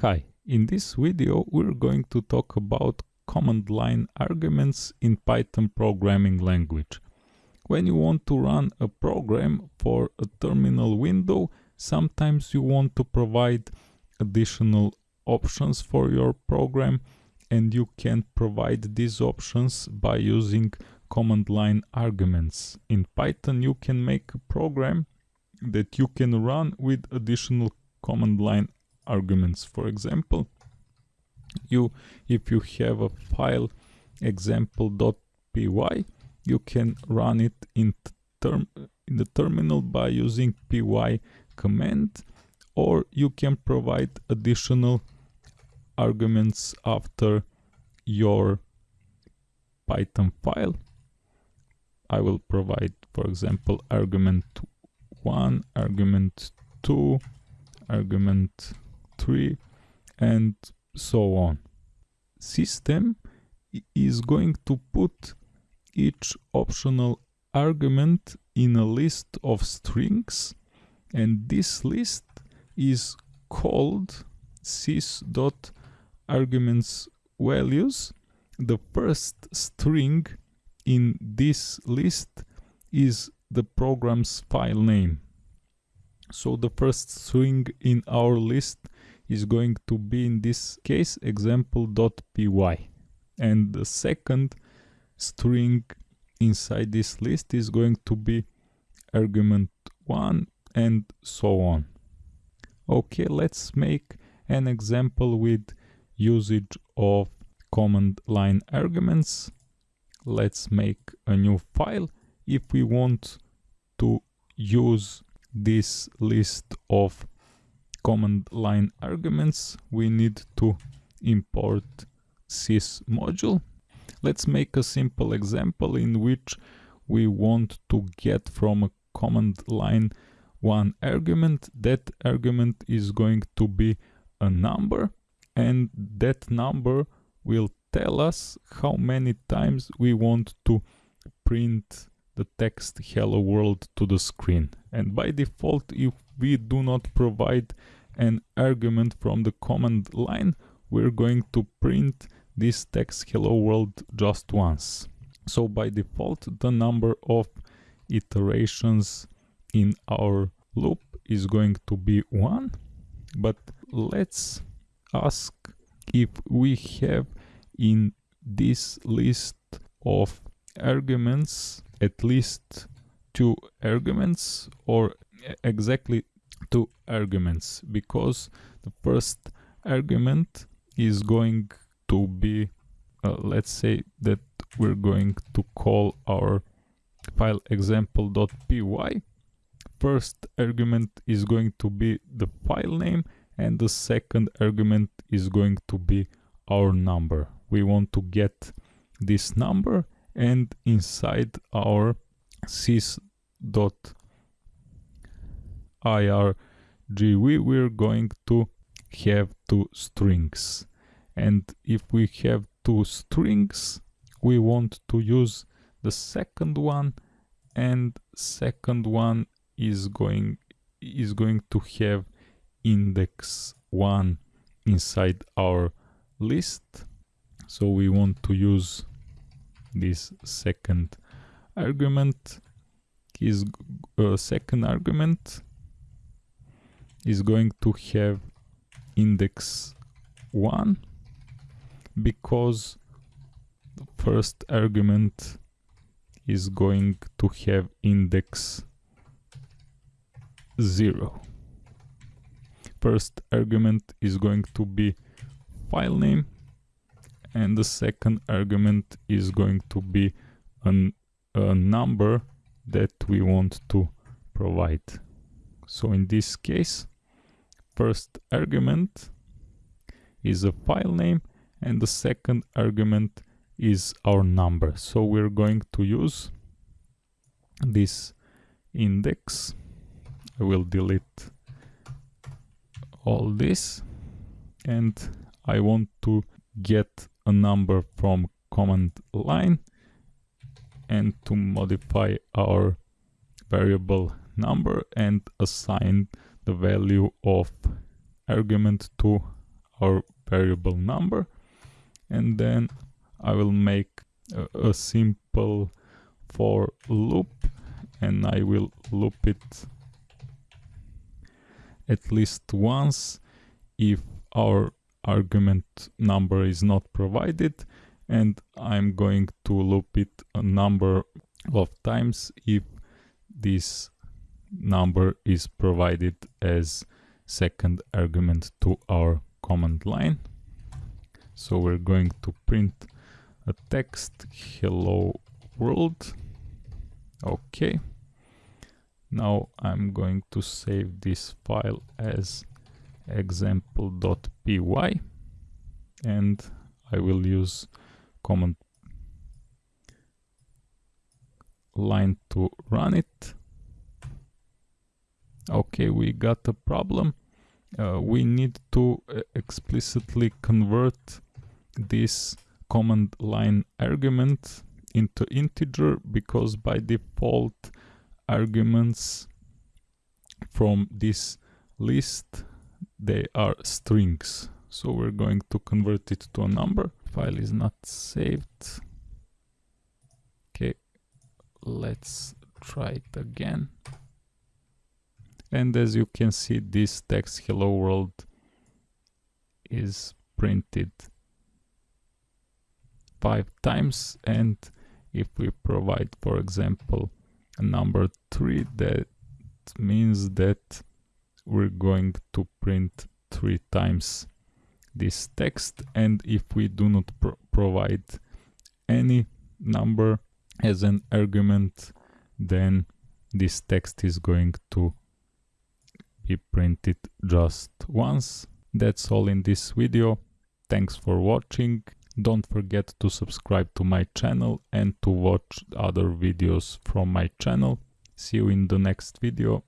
Hi, in this video we're going to talk about command line arguments in Python programming language. When you want to run a program for a terminal window, sometimes you want to provide additional options for your program and you can provide these options by using command line arguments. In Python you can make a program that you can run with additional command line arguments. For example, you if you have a file example.py, you can run it in term in the terminal by using py command or you can provide additional arguments after your python file i will provide for example argument 1 argument 2 argument 3 and so on. System is going to put each optional argument in a list of strings and this list is called sys.arguments values. The first string in this list is the program's file name. So the first string in our list is going to be in this case example.py and the second string inside this list is going to be argument 1 and so on. Okay, let's make an example with usage of command line arguments. Let's make a new file. If we want to use this list of command line arguments we need to import sys module. Let's make a simple example in which we want to get from a command line one argument. That argument is going to be a number and that number will tell us how many times we want to print the text hello world to the screen. And by default if we do not provide an argument from the command line. We're going to print this text hello world just once. So by default the number of iterations in our loop is going to be one. But let's ask if we have in this list of arguments at least two arguments or eh, exactly two arguments because the first argument is going to be uh, let's say that we're going to call our file example.py first argument is going to be the file name and the second argument is going to be our number. We want to get this number and inside our sys.argv we're going to have two strings. And if we have two strings we want to use the second one and second one is going is going to have index 1 inside our list. So we want to use this second argument. Is uh, second argument is going to have index 1 because the first argument is going to have index 0 first argument is going to be file name and the second argument is going to be an, a number that we want to provide. So in this case, first argument is a file name and the second argument is our number. So we're going to use this index. I will delete all this and I want to get a number from command line and to modify our variable number and assign the value of argument to our variable number. And then I will make a, a simple for loop and I will loop it at least once if our argument number is not provided. And I'm going to loop it a number of times if this number is provided as second argument to our command line. So we're going to print a text hello world. Okay. Now I'm going to save this file as example.py and I will use command line to run it. Okay, we got a problem. Uh, we need to uh, explicitly convert this command line argument into integer because by default arguments from this list they are strings. So we're going to convert it to a number. File is not saved. Okay let's try it again and as you can see this text hello world is printed five times. And if we provide for example a number three that means that we're going to print three times this text. And if we do not pro provide any number as an argument then this text is going to be printed just once. That's all in this video. Thanks for watching. Don't forget to subscribe to my channel and to watch other videos from my channel. See you in the next video